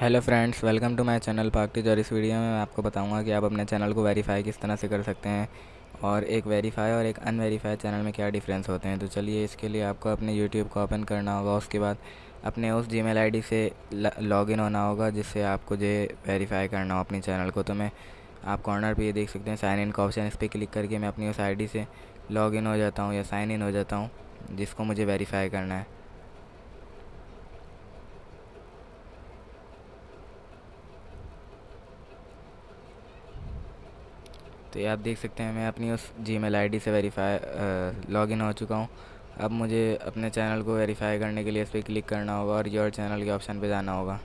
Hello friends welcome to my channel پاک اور اس ویڈیو میں میں آپ کو بتاؤں گا کہ آپ اپنے چینل کو ویریفائی کس طرح سے کر سکتے ہیں اور ایک ویریفائی اور ایک ان ویریفائی چینل میں کیا ڈیفرنس ہوتے ہیں تو چلیے اس کے لیے آپ کو اپنے یوٹیوب کو اوپن کرنا ہوگا اس کے بعد اپنے اس جی میل آئی ڈی سے لاگ ان ہونا ہوگا جس سے آپ کو جو ویریفائی کرنا ہو اپنی چینل کو تو میں آپ کارنر پہ یہ دیکھ سکتے ہیں سائن ان کا آپشن اس پہ کلک کر کے میں اپنی اس آئی ڈی سے لاگ ان ہو جاتا ہوں یا سائن ان ہو جاتا ہوں جس کو مجھے ویریفائی کرنا ہے تو یہ آپ دیکھ سکتے ہیں، میں اپنی اس جی میل آئی ڈی سے ویریفائی لاگ ان ہو چکا ہوں۔ اب مجھے اپنے چینل کو ویریفائی کرنے کے لیے اس پہ کلک کرنا ہوگا اور یور چینل کے آپشن پہ جانا ہوگا۔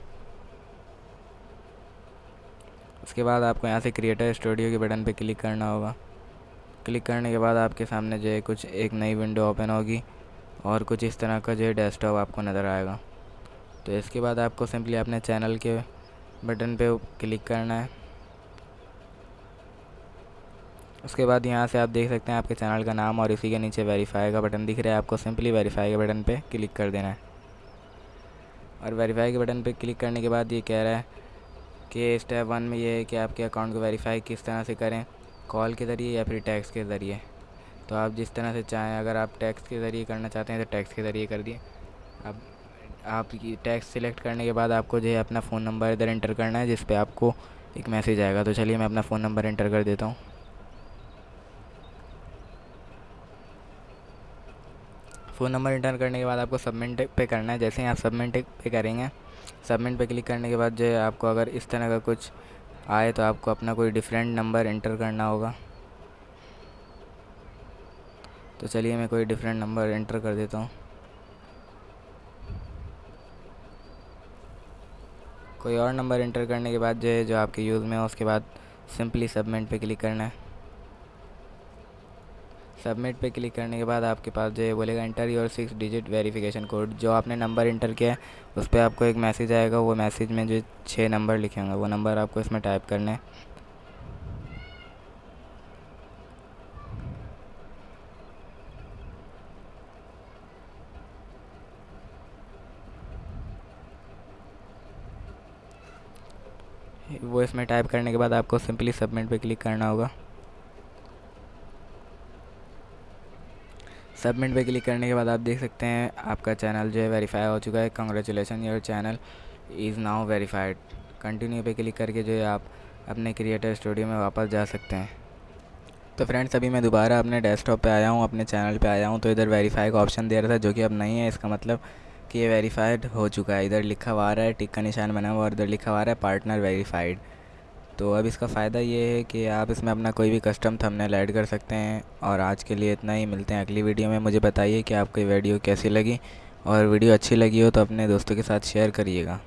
اس کے بعد آپ کو یہاں سے کریٹر اسٹوڈیو کے بٹن پہ کلک کرنا ہوگا۔ کلک کرنے کے بعد آپ کے سامنے جو ہے کچھ ایک نئی ونڈو اوپن ہوگی اور کچھ اس طرح کا جو ہے ڈیسک ٹاپ آپ کو نظر آئے گا۔ تو اس کے بعد آپ کو سمپلی اپنے چینل کے بٹن پہ کلک کرنا ہے۔ اس کے بعد یہاں سے آپ دیکھ سکتے ہیں آپ کے چینل کا نام اور اسی کے نیچے ویریفائی کا بٹن دکھ رہا ہے، آپ کو سمپلی ویریفائی کے بٹن پہ کلک کر دینا ہے۔ اور ویریفائی کے بٹن پہ کلک کرنے کے بعد یہ کہہ رہا ہے کہ اسٹیپ ون میں یہ ہے کہ آپ کے اکاؤنٹ کو ویریفائی کس طرح سے کریں کال کے ذریعے یا پھر ٹیکس کے ذریعے۔ تو آپ جس طرح سے چاہیں، اگر آپ ٹیکس کے ذریعے کرنا چاہتے ہیں تو ٹیکس کے ذریعے کر دیے اب آپ ٹیکس سلیکٹ کرنے کے بعد آپ کو جو ہے اپنا فون نمبر ادھر انٹر کرنا ہے، جس پہ آپ کو ایک میسیج آئے گا۔ تو چلیے میں اپنا فون نمبر انٹر کر دیتا ہوں۔ فون نمبر انٹر کرنے کے بعد آپ کو سبمنٹ پہ کرنا ہے۔ جیسے ہی آپ سبمنٹ پہ کریں گے سبمنٹ پہ کلک کرنے کے بعد جو ہے آپ کو اگر اس طرح کا کچھ آئے تو آپ کو اپنا کوئی ڈفرینٹ نمبر انٹر کرنا ہوگا۔ تو چلیے، میں کوئی ڈفرینٹ نمبر انٹر کر دیتا ہوں۔ کوئی اور نمبر انٹر کرنے کے بعد جو ہے جو آپ کے یوز میں ہو اس کے بعد سمپلی سبمنٹ پہ کلک کرنا ہے۔ سبمٹ پہ کلک کرنے کے بعد آپ کے پاس جو ہے بولے گا enter your six digit verification code, جو آپ نے نمبر انٹر کیا ہے، اس پہ آپ کو ایک میسیج آئے گا، وہ میسیج میں جو چھ نمبر لکھے ہوں گے، وہ نمبر آپ کو اس میں ٹائپ کرنا ہے وہ اس میں ٹائپ کرنے کے بعد آپ کو سمپلی سبمٹ پہ کلک کرنا ہوگا۔ سبمٹ پہ کلک کرنے کے بعد آپ دیکھ سکتے ہیں آپ کا چینل جو ہے ویریفائی ہو چکا ہے۔ Congratulation your channel is now verified continue پہ کلک کر کے جو ہے آپ اپنے کریٹر اسٹوڈیو میں واپس جا سکتے ہیں۔ تو فرینڈس ابھی میں دوبارہ اپنے ڈیسک ٹاپ پہ آیا ہوں، اپنے چینل پہ آیا ہوں۔ تو ادھر ویریفائی کا آپشن دے رہا تھا جو کہ اب نہیں ہے۔ اس کا مطلب کہ یہ ویریفائڈ ہو چکا ہے۔ ادھر لکھا ہوا رہا ہے، ٹک کا نشان بنا ہوا اور ادھر لکھا ہوا رہا ہے پارٹنر ویریفائڈ تو اب اس کا فائدہ یہ ہے کہ آپ اس میں اپنا کوئی بھی کسٹم تھمنے ایڈ کر سکتے ہیں اور آج کے لیے اتنا ہی، ملتے ہیں اگلی ویڈیو میں۔ مجھے بتائیے کہ آپ کو یہ ویڈیو کیسی لگی اور ویڈیو اچھی لگی ہو تو اپنے دوستوں کے ساتھ شیئر کریے گا۔